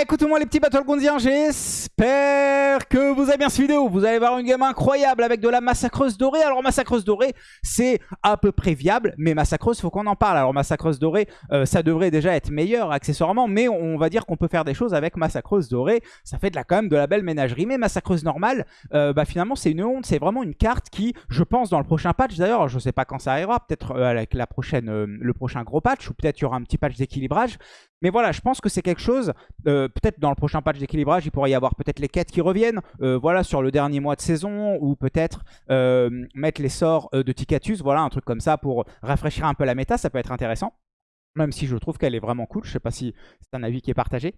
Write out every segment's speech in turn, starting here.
Écoutez-moi les petits Battlegroundiens, j'espère que vous avez bien cette vidéo. Vous allez voir une game incroyable avec de la massacreuse dorée. Alors massacreuse dorée, c'est à peu près viable, mais massacreuse, faut qu'on en parle. Alors massacreuse dorée, euh, ça devrait déjà être meilleur accessoirement, mais on va dire qu'on peut faire des choses avec massacreuse dorée. Ça fait de la, quand même de la belle ménagerie, mais massacreuse normale, euh, bah, finalement c'est une honte. C'est vraiment une carte qui, je pense dans le prochain patch, d'ailleurs je sais pas quand ça arrivera, peut-être euh, avec la prochaine, le prochain gros patch, ou peut-être il y aura un petit patch d'équilibrage. Mais voilà, je pense que c'est quelque chose, euh, peut-être dans le prochain patch d'équilibrage, il pourrait y avoir peut-être les quêtes qui reviennent, euh, voilà, sur le dernier mois de saison, ou peut-être euh, mettre les sorts de Ticatus, voilà, un truc comme ça pour rafraîchir un peu la méta, ça peut être intéressant. Même si je trouve qu'elle est vraiment cool, je sais pas si c'est un avis qui est partagé.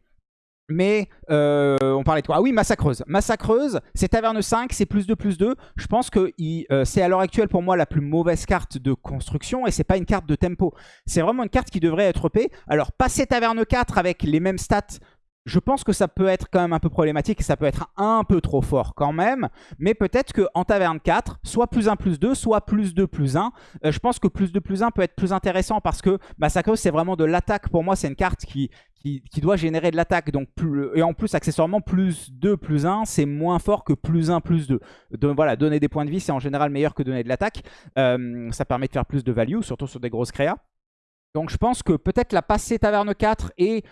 Mais euh, on parlait de quoi? Ah oui, Massacreuse. Massacreuse, c'est Taverne 5, c'est plus 2, plus 2. Je pense que euh, c'est à l'heure actuelle pour moi la plus mauvaise carte de construction et c'est pas une carte de tempo. C'est vraiment une carte qui devrait être EP. Alors passer Taverne 4 avec les mêmes stats je pense que ça peut être quand même un peu problématique et ça peut être un peu trop fort quand même. Mais peut-être qu'en taverne 4, soit plus 1 plus 2, soit plus 2 plus 1. Euh, je pense que plus 2 plus 1 peut être plus intéressant parce que Massacre c'est vraiment de l'attaque. Pour moi, c'est une carte qui, qui, doit générer de l'attaque. donc Et en plus, accessoirement, plus 2 plus 1, c'est moins fort que plus 1 plus 2. Donc voilà, donner des points de vie, c'est en général meilleur que donner de l'attaque. Euh, ça permet de faire plus de value, surtout sur des grosses créas. Donc je pense que peut-être la passer taverne 4 et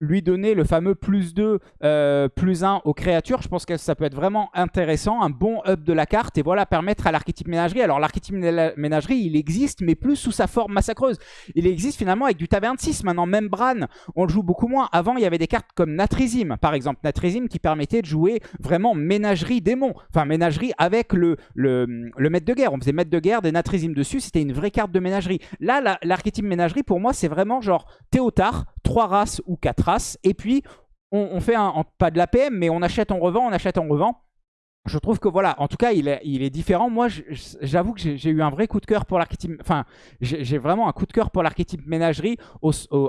lui donner le fameux plus 2, euh, plus 1 aux créatures. Je pense que ça peut être vraiment intéressant, un bon up de la carte. Et voilà, permettre à l'archétype ménagerie. Alors l'archétype ménagerie, il existe, mais plus sous sa forme massacreuse. Il existe finalement avec du Taverne 6. Maintenant, même Bran, on le joue beaucoup moins. Avant, il y avait des cartes comme Natrizim, par exemple. Natrizim qui permettait de jouer vraiment ménagerie démon. Enfin, ménagerie avec le, le, maître de guerre. On faisait maître de guerre, des Natrizim dessus. C'était une vraie carte de ménagerie. Là, l'archétype ménagerie, pour moi, c'est vraiment genre Théotard, 3 races ou 4 Et puis, on, fait un, pas de la PM, mais on achète, on revend, on achète, on revend je trouve que voilà, en tout cas, il est, il est différent. Moi, j'avoue que j'ai eu un vrai coup de cœur pour l'archétype. Enfin, j'ai vraiment un coup de cœur pour l'archétype ménagerie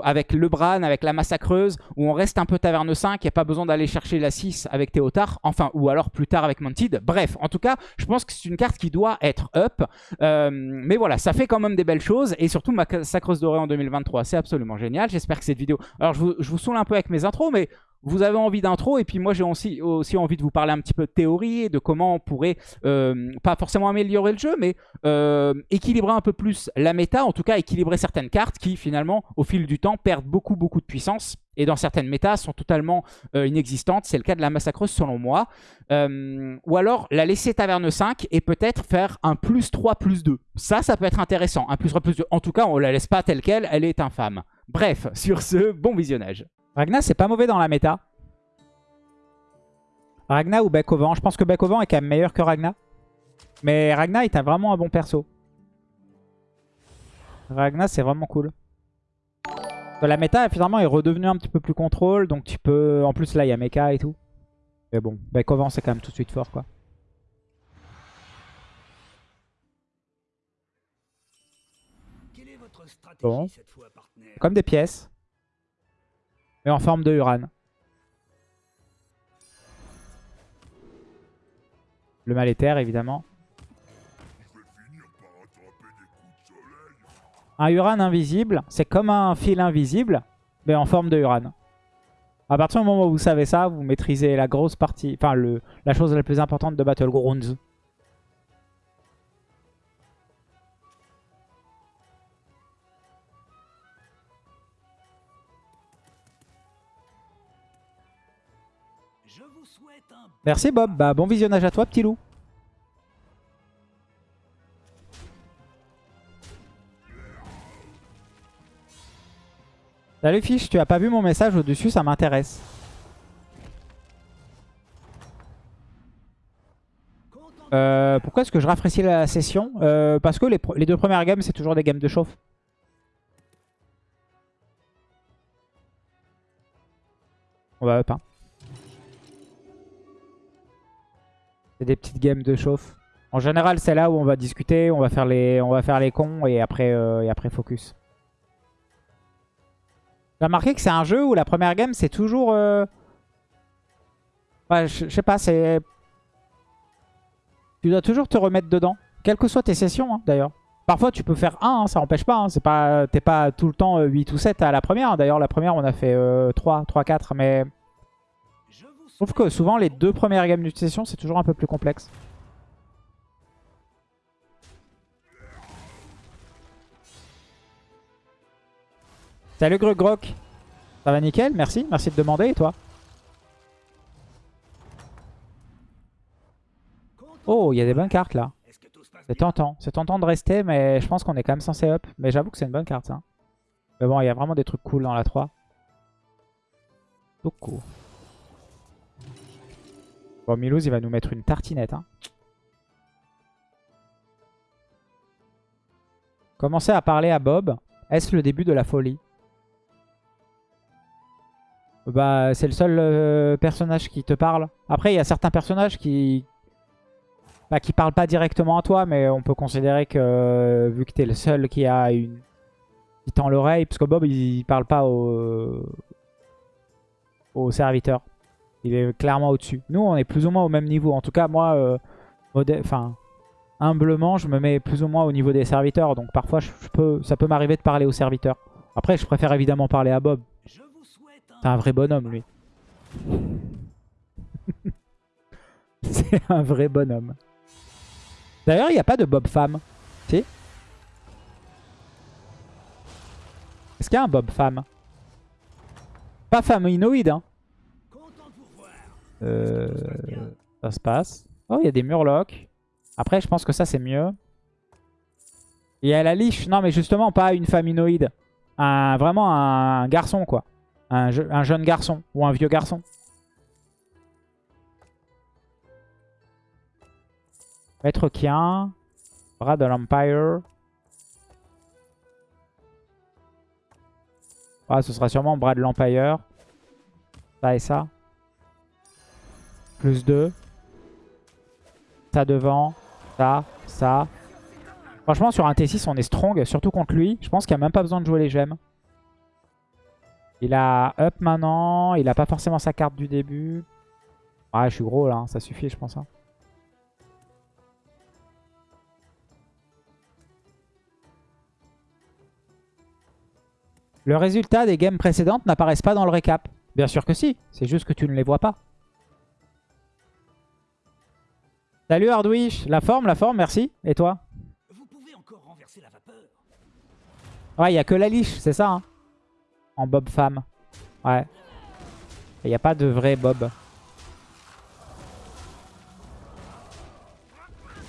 avec le Bran, avec la massacreuse, où on reste un peu taverne 5. Il n'y a pas besoin d'aller chercher la 6 avec Théotard. Enfin, ou alors plus tard avec Mounted. Bref, en tout cas, je pense que c'est une carte qui doit être up. Euh, mais voilà, ça fait quand même des belles choses. Et surtout, Massacreuse Dorée en 2023, c'est absolument génial. J'espère que cette vidéo... Alors, je vous, je vous saoule un peu avec mes intros, mais vous avez envie d'intro et puis moi j'ai aussi, envie de vous parler un petit peu de théorie et de comment on pourrait, euh, pas forcément améliorer le jeu, mais euh, équilibrer un peu plus la méta, en tout cas équilibrer certaines cartes qui finalement au fil du temps perdent beaucoup beaucoup de puissance et dans certaines métas sont totalement euh, inexistantes. C'est le cas de la Massacreuse selon moi. ou alors la laisser taverne 5 et peut-être faire un plus 3 plus 2. Ça, ça peut être intéressant. Un plus 3 plus 2. En tout cas, on la laisse pas telle qu'elle, elle est infâme. Bref, sur ce, bon visionnage. Ragna, c'est pas mauvais dans la méta. Ragna ou Bec au vent Je pense que Bec au vent est quand même meilleur que Ragna. Mais Ragna est vraiment un bon perso. Ragna, c'est vraiment cool. La méta, finalement, est redevenue un petit peu plus contrôle. Donc tu peux... En plus, là, il y a Mecha et tout. Mais bon, Bec au vent, c'est quand même tout de suite fort, quoi. Bon. Comme des pièces en forme de Uran. Le mal éther, évidemment. Un Uran invisible, c'est comme un fil invisible, mais en forme de Uran. À partir du moment où vous savez ça, vous maîtrisez la grosse partie, enfin la chose la plus importante de Battlegrounds. Merci Bob, bah, bon visionnage à toi petit loup. Salut Fiche, tu as pas vu mon message au-dessus, ça m'intéresse. Euh, pourquoi est-ce que je rafraîchis la session? Euh, Parce que les, deux premières games, c'est toujours des games de chauffe. On va up, hein. C'est des petites games de chauffe. En général, c'est là où on va discuter, on va faire les, on va faire les cons et après, euh, et après focus. J'ai remarqué que c'est un jeu où la première game, c'est toujours... Euh, ouais, je sais pas, c'est... Tu dois toujours te remettre dedans. Quelles que soient tes sessions, hein, d'ailleurs. Parfois, tu peux faire 1, hein, ça n'empêche pas. Hein. C'est pas T'es pas tout le temps 8 ou 7 à la première. D'ailleurs, la première, on a fait 3, 3, 4. Mais trouve que souvent les deux premières gammes d'utilisation c'est toujours un peu plus complexe. Salut Grog Ça va nickel, merci, merci de demander et toi? Oh, il y a des bonnes cartes là. C'est tentant, c'est tentant de rester mais je pense qu'on est quand même censé up. Mais j'avoue que c'est une bonne carte ça. Mais bon, il y a vraiment des trucs cool dans la 3. Beaucoup. Bon, Milouz, il va nous mettre une tartinette. Hein. Commencer à parler à Bob. Est-ce le début de la folie? Bah, c'est le seul euh, personnage qui te parle. Après, il y a certains personnages qui... Bah, qui parlent pas directement à toi, mais on peut considérer que, vu que tu es le seul qui a une... qui tend l'oreille, parce que Bob, il, parle pas au... au serviteur. Il est clairement au-dessus. Nous, on est plus ou moins au même niveau. En tout cas, moi, euh, enfin, humblement, je me mets plus ou moins au niveau des serviteurs. Donc parfois, je, peux, ça peut m'arriver de parler aux serviteurs. Après, je préfère évidemment parler à Bob. C'est un vrai bonhomme, lui. C'est un vrai bonhomme. D'ailleurs, il n'y a pas de Bob femme. Si? Est-ce qu'il y a un Bob femme? Pas faminoïde, hein euh, ça se passe. Oh, il y a des murlocs. Après, je pense que ça, c'est mieux. Il y a la liche. Non, mais justement, pas une faminoïde. Un, vraiment un garçon, quoi. Un, un jeune garçon. Ou un vieux garçon. Maître Kien. Bras de l'Empire. Ah, ce sera sûrement bras de l'Empire. Ça et ça. Plus 2. Ça devant. Ça. Ça. Franchement, sur un T6, on est strong. Surtout contre lui. Je pense qu'il n'y a même pas besoin de jouer les gemmes. Il a up maintenant. Il a pas forcément sa carte du début. Ah, je suis gros là. Hein. Ça suffit, je pense. Hein. Le résultat des games précédentes n'apparaissent pas dans le récap. Bien sûr que si. C'est juste que tu ne les vois pas. Salut Hardwish, la forme, la forme, merci. Et toi? Vous pouvez encore renverser la vapeur. Ouais, il n'y a que la liche, c'est ça. Hein? En Bob femme. Ouais. Il n'y a pas de vrai Bob.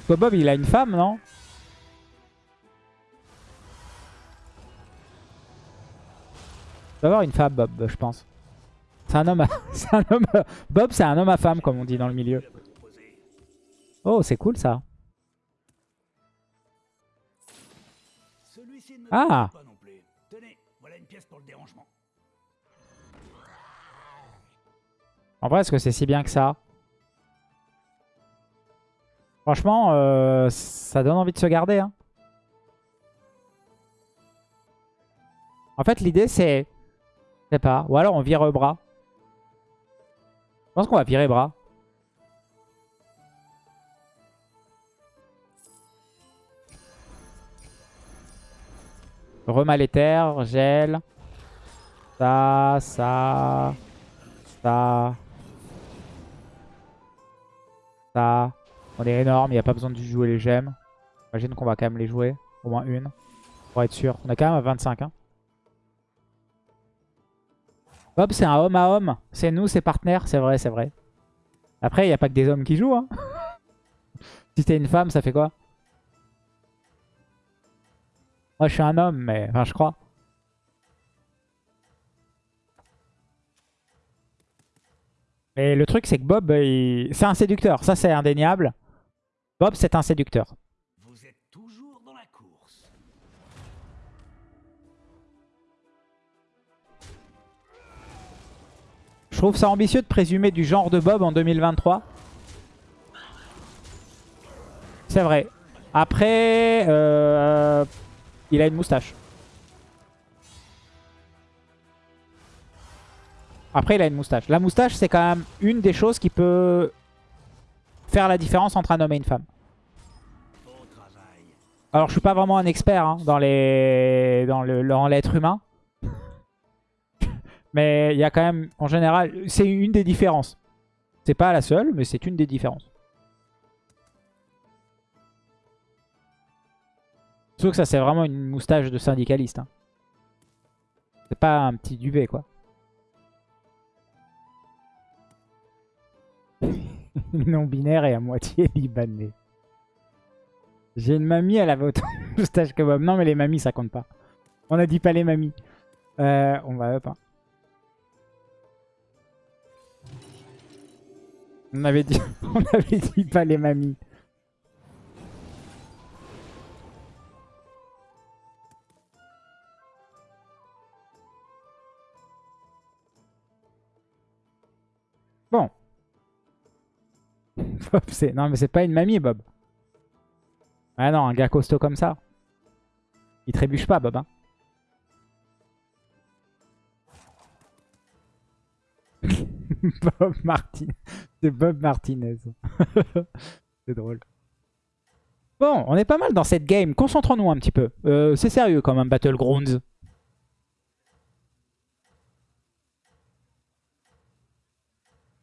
Bob, il a une femme, non? Il doit avoir une femme, Bob, je pense. C'est un homme un homme... Bob, c'est un homme à femme, comme on dit dans le milieu. Oh, c'est cool ça. Ah En vrai, est-ce que c'est si bien que ça? Franchement, euh, ça donne envie de se garder. Hein. En fait, l'idée, c'est... Je sais pas. Ou alors, on vire bras. Je pense qu'on va virer bras. Remal éther, gel. Ça, ça, ça. Ça. On est énorme, il n'y a pas besoin de jouer les gemmes. J'imagine qu'on va quand même les jouer. Au moins une. Pour être sûr. On est quand même à 25. Hein. Bob, c'est un homme à homme. C'est nous, c'est partenaires. C'est vrai, c'est vrai. Après, il n'y a pas que des hommes qui jouent. Hein. si t'es une femme, ça fait quoi? Moi, je suis un homme, mais... Enfin, je crois. Et le truc, c'est que Bob, c'est un séducteur. Ça, c'est indéniable. Bob, c'est un séducteur. Vous êtes toujours dans la course. Je trouve ça ambitieux de présumer du genre de Bob en 2023. C'est vrai. Après, euh, il a une moustache. Après, il a une moustache. La moustache, c'est quand même une des choses qui peut faire la différence entre un homme et une femme. Alors, je suis pas vraiment un expert hein, dans les dans l'être humain. Mais il y a quand même, en général, c'est une des différences. C'est pas la seule, mais c'est une des différences. Sauf que ça, c'est vraiment une moustache de syndicaliste. hein. C'est pas un petit duvet, quoi. Non-binaire et à moitié libanais. J'ai une mamie, elle avait autant de moustache que Bob. Non, mais les mamies, ça compte pas. On a dit pas les mamies. Euh, on va up. hein. On avait on avait dit pas les mamies. Bob, c'est... Non, mais c'est pas une mamie, Bob. Ah non, un gars costaud comme ça. Il trébuche pas, Bob. hein. Bob Martinez. C'est Bob Martinez. c'est drôle. Bon, on est pas mal dans cette game. Concentrons-nous un petit peu. Euh, c'est sérieux quand même, Battlegrounds.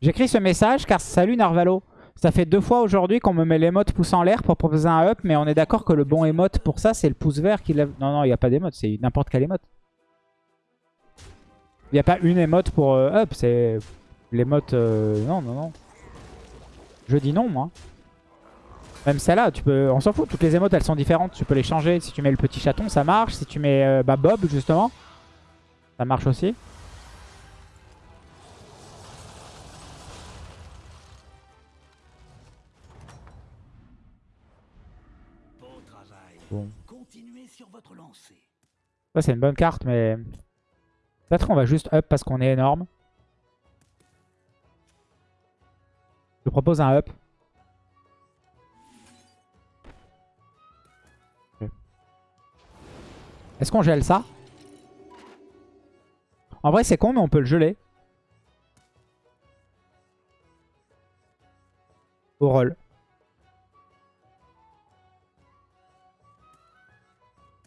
J'écris ce message car salut Narvalo. Ça fait deux fois aujourd'hui qu'on me met l'émote pouce en l'air pour proposer un up, mais on est d'accord que le bon emote pour ça, c'est le pouce vert qui lève. Non, non, il n'y a pas d'émote, c'est n'importe quel emote. Il n'y a pas une emote pour euh, up, c'est l'émote... euh, Non, non, non. Je dis non, moi. Même celle-là, tu peux... on s'en fout, toutes les emotes, elles sont différentes. Tu peux les changer. Si tu mets le petit chaton, ça marche. Si tu mets euh, bah, Bob, justement, ça marche aussi. Ça, c'est une bonne carte, mais... Peut-être on va juste up parce qu'on est énorme. Je propose un up. Est-ce qu'on gèle ça? En vrai, c'est con, mais on peut le geler. Au roll.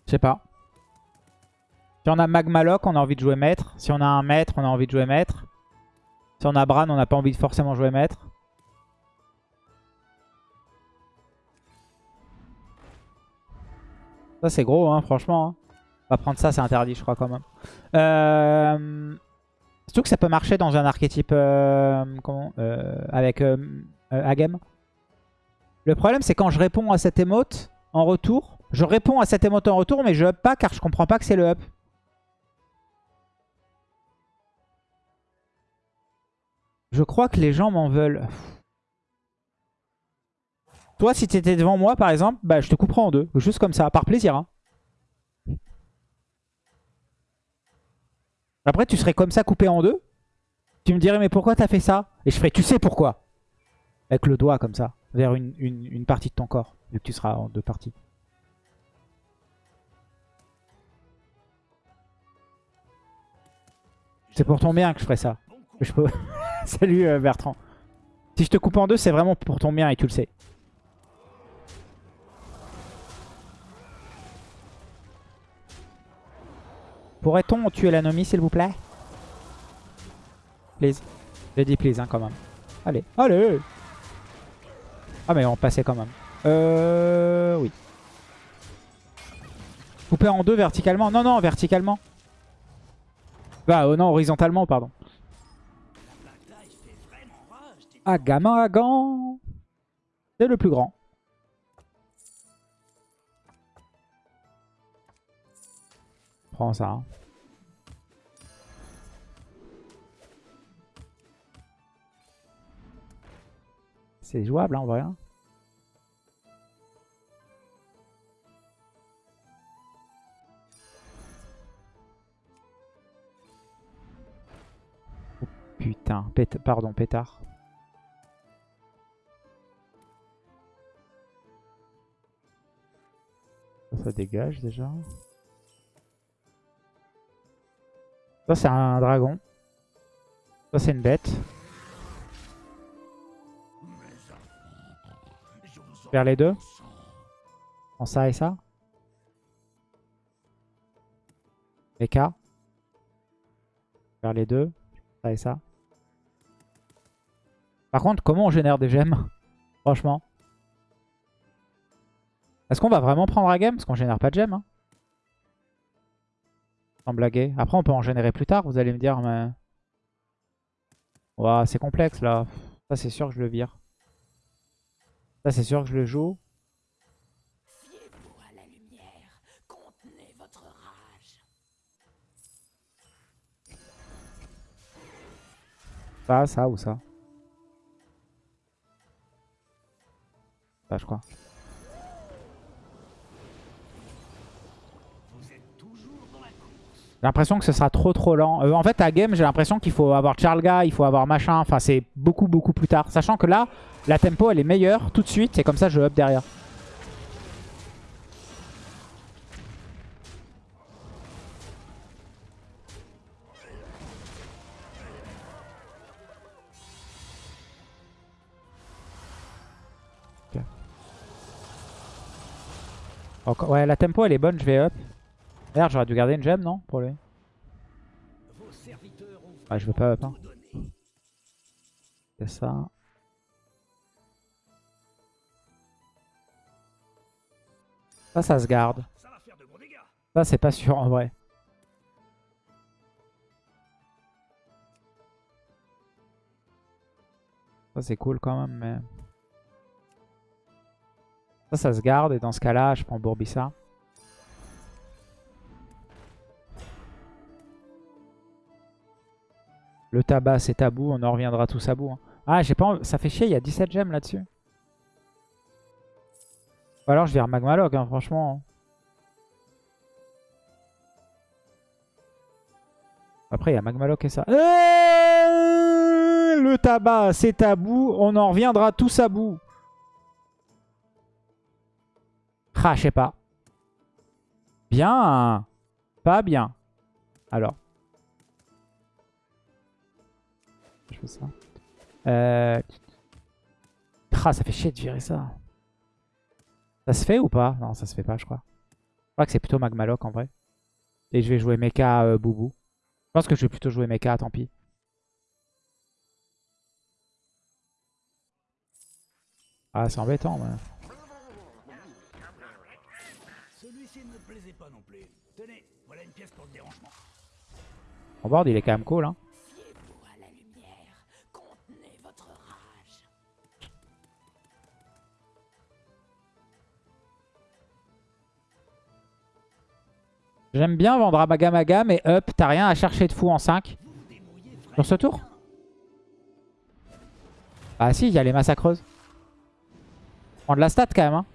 Je sais pas. Si on a Magmaloc, on a envie de jouer maître. Si on a un maître, on a envie de jouer maître. Si on a Bran, on n'a pas envie de forcément jouer maître. Ça, c'est gros, hein, franchement. hein. On va prendre ça, c'est interdit, je crois, quand même. Euh... Surtout que ça peut marcher dans un archétype euh, comment, euh, avec euh, euh, Agem. Le problème, c'est quand je réponds à cette émote en retour. Je réponds à cette émote en retour, mais je up pas car je comprends pas que c'est le up. Je crois que les gens m'en veulent. Toi, si t'étais devant moi, par exemple, bah, je te couperais en deux. Juste comme ça, par plaisir. hein. Après, tu serais comme ça coupé en deux. Tu me dirais, mais pourquoi t'as fait ça? Et je ferais, tu sais pourquoi Avec le doigt comme ça, vers une partie de ton corps, vu que tu seras en deux parties. C'est pour ton bien que je ferais ça. Je. Salut euh, Bertrand. Si je te coupe en deux, c'est vraiment pour ton bien et tu le sais. Pourrait-on tuer l'anomie, s'il vous plaît? Please. J'ai dit please, hein, quand même. Allez, allez Ah, mais on passait quand même. Euh... Oui. Couper en deux verticalement? Non, non, verticalement. Bah, oh non, horizontalement, pardon. Vraiment rage. dis- Agamagan C'est le plus grand. Prends ça. hein. C'est jouable hein, en vrai. Putain, pét- pardon, pétard. Ça, dégage déjà. Ça, c'est un dragon. Ça, c'est une bête. Vers les deux. En ça et ça. K. Vers les deux. Ça et ça. Par contre, comment on génère des gemmes? Franchement. Est-ce qu'on va vraiment prendre la game Parce qu'on génère pas de gemmes. Hein. Sans blaguer. Après, on peut en générer plus tard, vous allez me dire, mais... Ouah, c'est complexe, là. Ça, c'est sûr que je le vire. Ça, c'est sûr que je le joue. Fiez-vous à la lumière. Contenez votre rage. Ça, ça ou ça? J'ai l'impression que ce sera trop trop lent. Euh, en fait, à game, j'ai l'impression qu'il faut avoir Charlga, il faut avoir machin. Enfin, c'est beaucoup beaucoup plus tard. Sachant que là, la tempo, elle est meilleure tout de suite. Et comme ça, je up derrière. Ouais, la tempo, elle est bonne. Je vais up. D'ailleurs, j'aurais dû garder une gemme, non Pour lui. Ont Ah, je veux pas up. Hein. C'est ça. Ça, ça se garde. Ça, c'est pas sûr en vrai. Ça, c'est cool quand même, mais... Ça, ça se garde. Et dans ce cas-là, je prends Bourbissa. Le tabac, c'est tabou. On en reviendra tous à bout. hein. Ah, j'ai pas... envie- Ça fait chier, il y a 17 gemmes là-dessus. Ou alors, je vire Magmalog, hein, franchement. Après, il y a Magmaloc et ça. Euh, le tabac, c'est tabou. On en reviendra tous à bout. Ah, je sais pas. Bien. Pas bien. Alors. Je fais ça. Euh... Ah, ça fait chier de virer ça. Ça se fait ou pas? Non, ça se fait pas, je crois. Je crois que c'est plutôt Magmaloc en vrai. Et je vais jouer Mecha euh, Boubou. Je pense que je vais plutôt jouer Mecha, tant pis. Ah, c'est embêtant, ouais. Celui-ci ne me plaisait pas non plus. Tenez, voilà une pièce pour le dérangement. Mon board, il est quand même cool, hein. J'aime bien vendre à Magamaga, mais up, t'as rien à chercher de fou en 5. Vous vous débrouillez vraiment. Sur ce tour? Ah si, il y a les massacreuses. Prends de la stat quand même, hein.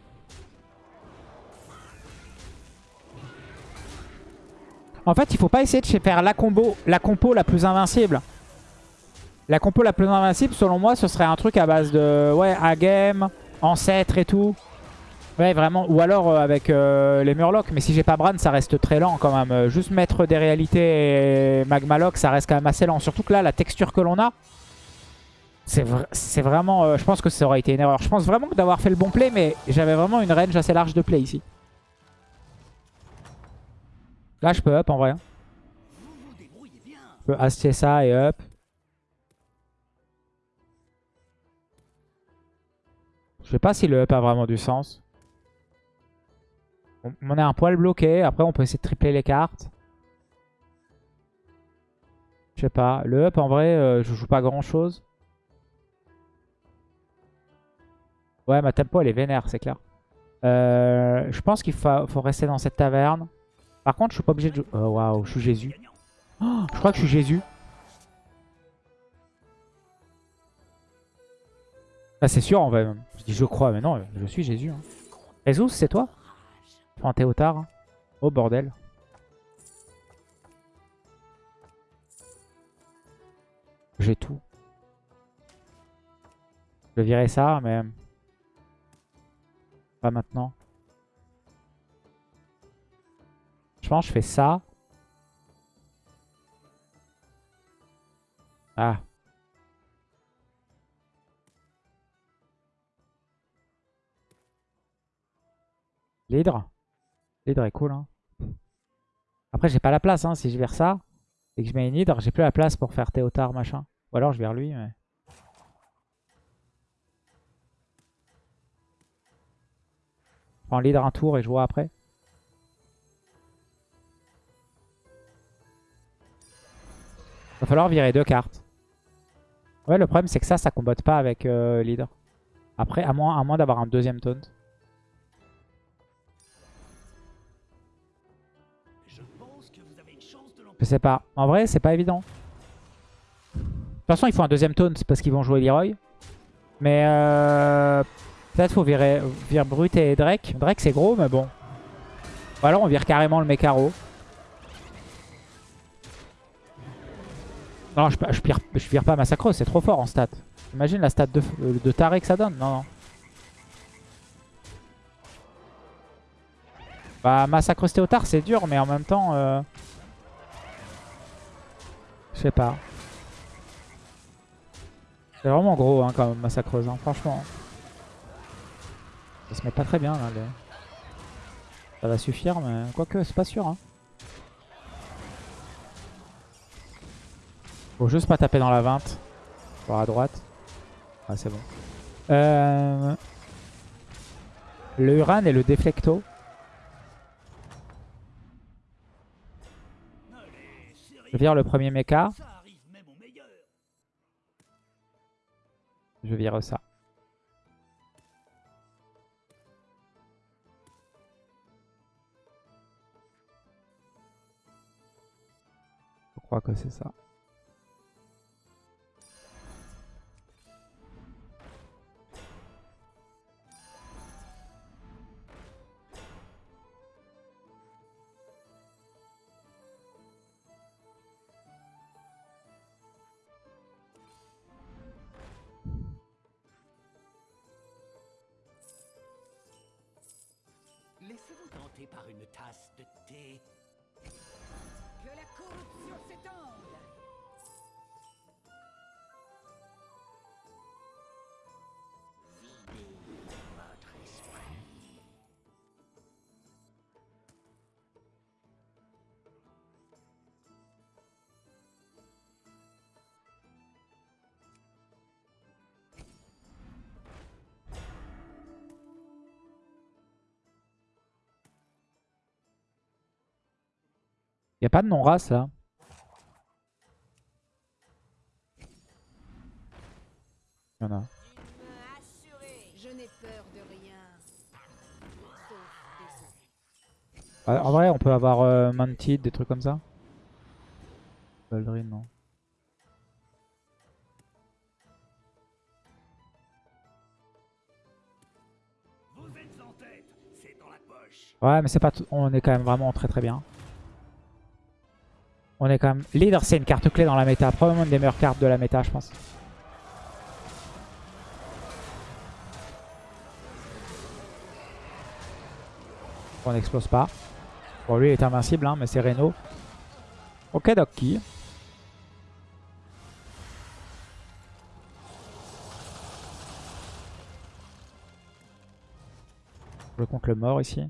En fait, il faut pas essayer de faire la combo, la compo la plus invincible. La compo la plus invincible, selon moi, ce serait un truc à base de ouais, Agem, Ancêtre et tout. Ouais, vraiment. Ou alors euh, avec euh, les Murlocs. Mais si j'ai pas Bran, ça reste très lent quand même. Euh, juste mettre des réalités et Magmaloc, ça reste quand même assez lent. Surtout que là, la texture que l'on a, c'est vra- c'est vraiment... je pense que ça aurait été une erreur. Je pense vraiment que d'avoir fait le bon play, mais j'avais vraiment une range assez large de play ici. Là, je peux up en vrai. hein. Je peux astier ça et up. Je sais pas si le up a vraiment du sens. On, est un poil bloqué. Après, on peut essayer de tripler les cartes. Je sais pas. Le up, en vrai, euh, je joue pas grand chose. Ouais, ma tempo, elle est vénère, c'est clair. Euh, je pense qu'il faut rester dans cette taverne. Par contre, je suis pas obligé de. Oh, waouh, je suis Jésus. Oh, je crois que je suis Jésus. Ah, c'est sûr en vrai. même. Je dis je crois, mais non, je suis Jésus. Hein. C'est toi? Enfin, Théotard. hein. Oh bordel. J'ai tout. Je vais virer ça, mais... Pas maintenant. Je pense que je fais ça. Ah. L'hydre. L'hydre est cool. Hein. Après, j'ai pas la place. Hein. Si je vais vers ça et que je mets une hydre, j'ai plus la place pour faire Théotard machin. Ou alors je vais vers lui. Mais... Je prends l'hydre un tour et je vois après. Va falloir virer deux cartes. Ouais, le problème c'est que ça, ça combatte pas avec euh, leader. Après, à moins, à moins d'avoir un deuxième taunt. Je sais pas. En vrai, c'est pas évident. De toute façon, il faut un deuxième taunt parce qu'ils vont jouer Leroy. Mais euh, peut-être faut virer, virer Brut et Drake. Drake, c'est gros, mais bon. Ou alors, on vire carrément le Mekaro. Non, je, vire, je pas Massacreuse, c'est trop fort en stat. Imagine la stat de, de taré que ça donne. Non, non. Bah, Massacreuse Théotard, c'est dur, mais en même temps... Euh... Je sais pas. C'est vraiment gros hein, quand même, Massacreuse, hein, franchement. Ça se met pas très bien là. les- Ça va suffire, mais quoique, c'est pas sûr. Hein. Faut juste pas taper dans la 20. Voir à droite. Ah, c'est bon. Euh... Le Uran et le Deflecto. Je vire le premier mecha. Je vire ça. Je crois que c'est ça. Par une tasse de thé. Que la corruption s'étende Y a pas de non-race là. Y en a. Ah, En vrai, on peut avoir euh, Mantid, des trucs comme ça. Baldrin, non. Vous êtes en tête, c'est dans la poche. Ouais, mais c'est pas tout- on est quand même vraiment très très bien. On est quand même... Leader, c'est une carte clé dans la méta. Probablement une des meilleures cartes de la méta, je pense. On n'explose pas. Bon, lui, il est invincible, hein, mais c'est Reno. Ok, Doki. Je compte le mort ici.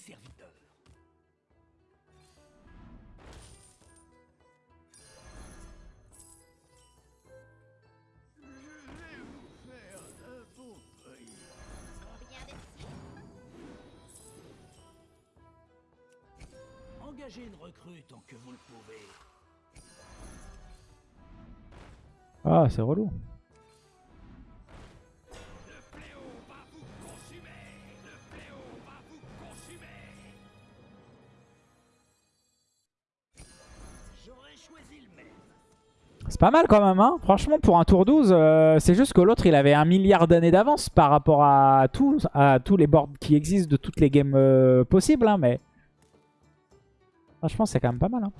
De jouer des serviteurs. Engagez une recrue tant que vous le pouvez. Ah, c'est relou. Pas mal quand même, hein. Franchement, pour un tour 12, euh, c'est juste que l'autre, il avait un milliard d'années d'avance par rapport à, tous les boards qui existent de toutes les games euh, possibles, hein, mais... Franchement, c'est quand même pas mal, hein.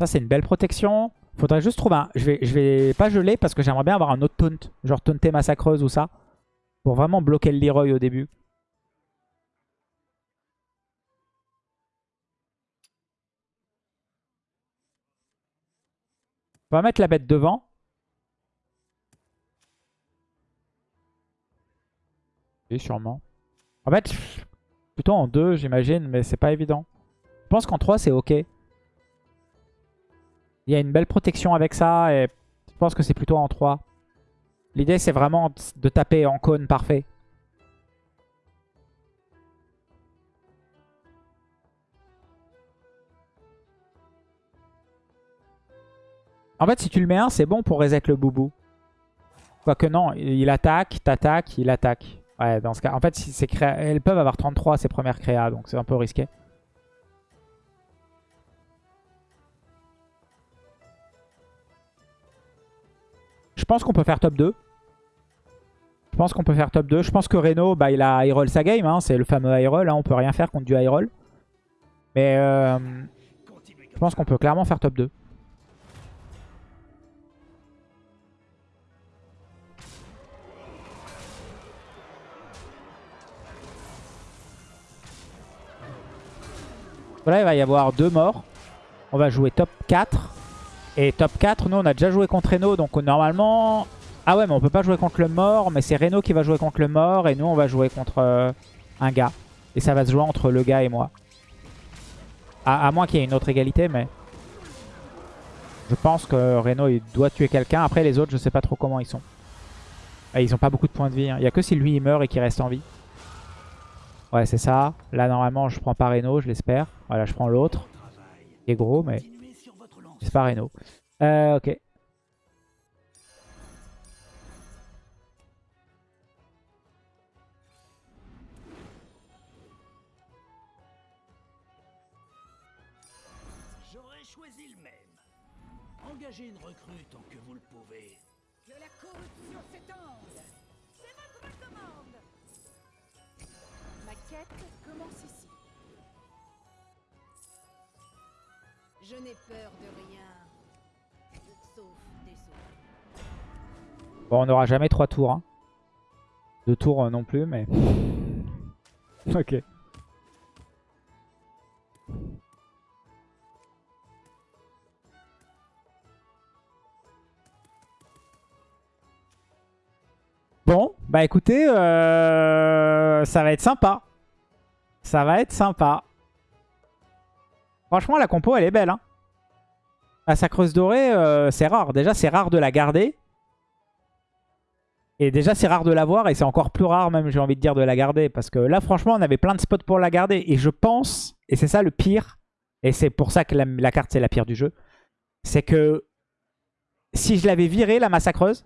Ça, c'est une belle protection. Faudrait juste trouver un... Je vais, je vais pas geler parce que j'aimerais bien avoir un autre taunt. Genre taunter massacreuse ou ça. Pour vraiment bloquer le Leroy au début. On va mettre la bête devant. Oui, sûrement. En fait, Plutôt en 2, j'imagine, mais c'est pas évident. Je pense qu'en 3, c'est ok. Il y a une belle protection avec ça et je pense que c'est plutôt en 3. L'idée, c'est vraiment de taper en cône parfait. En fait, si tu le mets 1, c'est bon pour reset le boubou. Quoique non, il attaque, t'attaque, il attaque. Ouais, dans ce cas. En fait, si créa... elles peuvent avoir 33 ces premières créas, donc c'est un peu risqué. Je pense qu'on peut faire top 2. Je pense qu'on peut faire top 2. Je pense que Reno, bah, il a Hyrule sa game. Hein. c'est le fameux Hyrule. Hein. on peut rien faire contre du Hyrule. Mais euh, je pense qu'on peut clairement faire top 2. Voilà, il va y avoir deux morts. On va jouer top 4. Et top 4, nous on a déjà joué contre Reno, donc normalement... Ah ouais, mais on peut pas jouer contre le mort, mais c'est Reno qui va jouer contre le mort, et nous on va jouer contre euh, un gars. Et ça va se jouer entre le gars et moi. À, moins qu'il y ait une autre égalité, mais... Je pense que Reno il doit tuer quelqu'un. Après les autres, je sais pas trop comment ils sont. Ah, ils ont pas beaucoup de points de vie. Hein. Il y a que si lui il meurt et qu'il reste en vie. Ouais, c'est ça. Là, normalement, je prends pas Reno, je l'espère. Voilà, je prends l'autre. Qui est gros, mais c'est pas Reno. Euh, ok. J'aurais choisi le même. Engagez une recrue tant que vous le pouvez. Que la corruption s'étende Ma quête commence ici. Je n'ai peur de rien. Sauf des sauts. Bon, on n'aura jamais trois tours. Hein. Deux tours euh, non plus, mais... ok. Bon, bah écoutez, euh, ça va être sympa. Ça va être sympa. Franchement, la compo, elle est belle. Hein. La sacreuse dorée, euh, c'est rare. Déjà, c'est rare de la garder. Et déjà, c'est rare de l'avoir. Et c'est encore plus rare, même, j'ai envie de dire, de la garder. Parce que là, franchement, on avait plein de spots pour la garder. Et je pense, et c'est ça le pire, et c'est pour ça que la, carte, c'est la pire du jeu, c'est que si je l'avais virée, la massacreuse,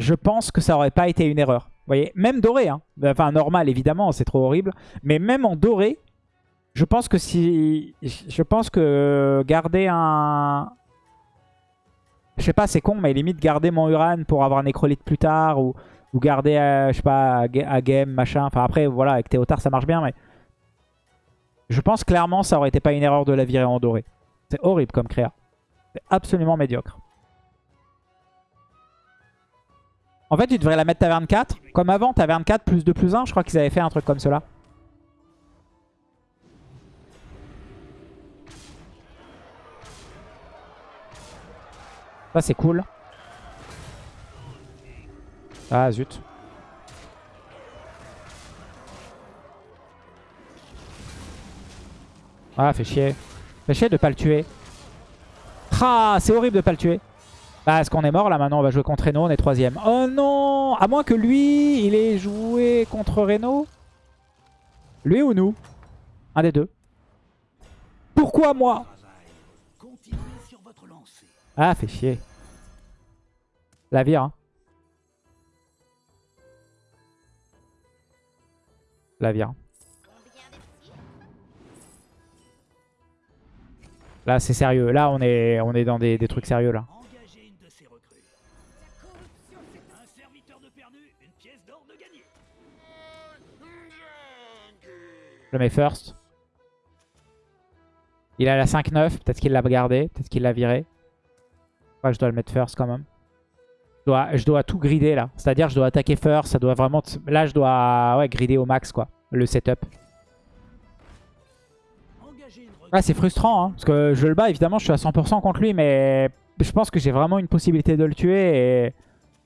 je pense que ça aurait pas été une erreur. Voyez, même doré, hein. enfin normal évidemment, c'est trop horrible, mais même en doré, je pense que si... Je pense que garder un... Je sais pas, c'est con, mais limite garder mon Uran pour avoir un nécrolite plus tard ou, ou garder, euh, je sais pas, à game, machin. Enfin après, voilà, avec Théotard ça marche bien, mais... Je pense clairement ça aurait été pas une erreur de la virer en doré. C'est horrible comme créa. C'est absolument médiocre. En fait, tu devrais la mettre taverne 4. Comme avant, taverne 4 plus 2 plus 1. Je crois qu'ils avaient fait un truc comme cela. Ça, c'est cool. Ah, zut. Ah, fait chier. Fait chier de pas le tuer. Ah, c'est horrible de pas le tuer. Bah, est-ce qu'on est mort là maintenant? On va jouer contre Reno, on est troisième. Oh non À moins que lui, il ait joué contre Reno. Lui ou nous? Un des deux. Pourquoi moi? Ah, fait chier. La vire. Hein. La vire. Là, c'est sérieux. Là, on est, on est dans des trucs sérieux, là. Je le mets first. Il a la 5-9. Peut-être qu'il l'a gardé. Peut-être qu'il l'a viré je dois le mettre first quand même. Je dois, je dois tout grider là. C'est-à-dire je dois attaquer first. Ça doit vraiment... Là, je dois ouais, grider au max quoi. Le setup. Ah, c'est frustrant. Hein, parce que je le bats, évidemment, je suis à 100% contre lui. Mais je pense que j'ai vraiment une possibilité de le tuer. Et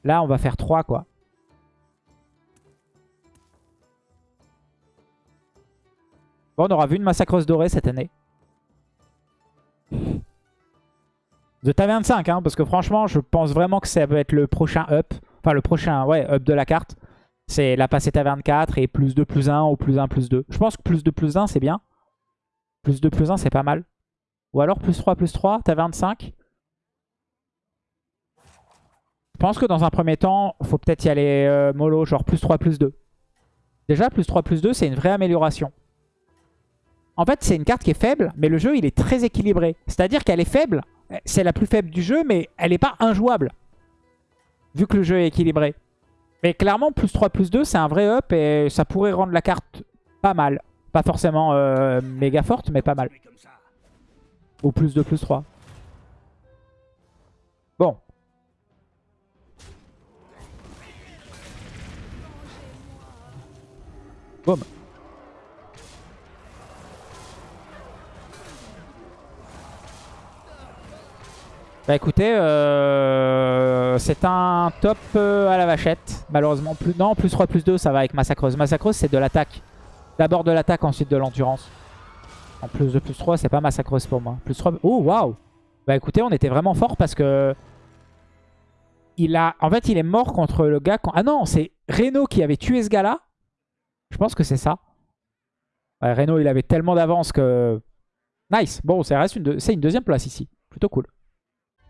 là, on va faire 3 quoi. Bon, on aura vu une massacreuse dorée cette année. De ta 25, hein, parce que franchement, je pense vraiment que ça va être le prochain up. Enfin, le prochain, ouais, up de la carte. C'est la passer ta 24 et plus 2, plus 1 ou plus 1, plus 2. Je pense que plus 2, plus 1, c'est bien. Plus 2, plus 1, c'est pas mal. Ou alors plus 3, plus 3, t'as 25. Je pense que dans un premier temps, faut peut-être y aller euh, mollo, genre plus 3, plus 2. Déjà, plus 3, plus 2, c'est une vraie amélioration. En fait, c'est une carte qui est faible, mais le jeu, il est très équilibré. C'est-à-dire qu'elle est faible, c'est la plus faible du jeu, mais elle n'est pas injouable. Vu que le jeu est équilibré. Mais clairement, plus 3, plus 2, c'est un vrai up et ça pourrait rendre la carte pas mal. Pas forcément euh, méga forte, mais pas mal. Ou plus 2, plus 3. Bon. Boum. Bah écoutez, euh, c'est un top euh, à la vachette. Malheureusement, non, plus 3, plus 2, ça va avec Massacreuse. Massacreuse, c'est de l'attaque. D'abord de l'attaque, ensuite de l'endurance. En plus de plus 3, c'est pas Massacreuse pour moi. Plus 3... Oh, waouh Bah écoutez, on était vraiment fort parce que... Il a... En fait, il est mort contre le gars... Quand... Ah non, c'est Reno qui avait tué ce gars-là. Je pense que c'est ça. Ouais, Reno, il avait tellement d'avance que... Nice Bon, ça reste une, une deuxième place ici. Plutôt cool.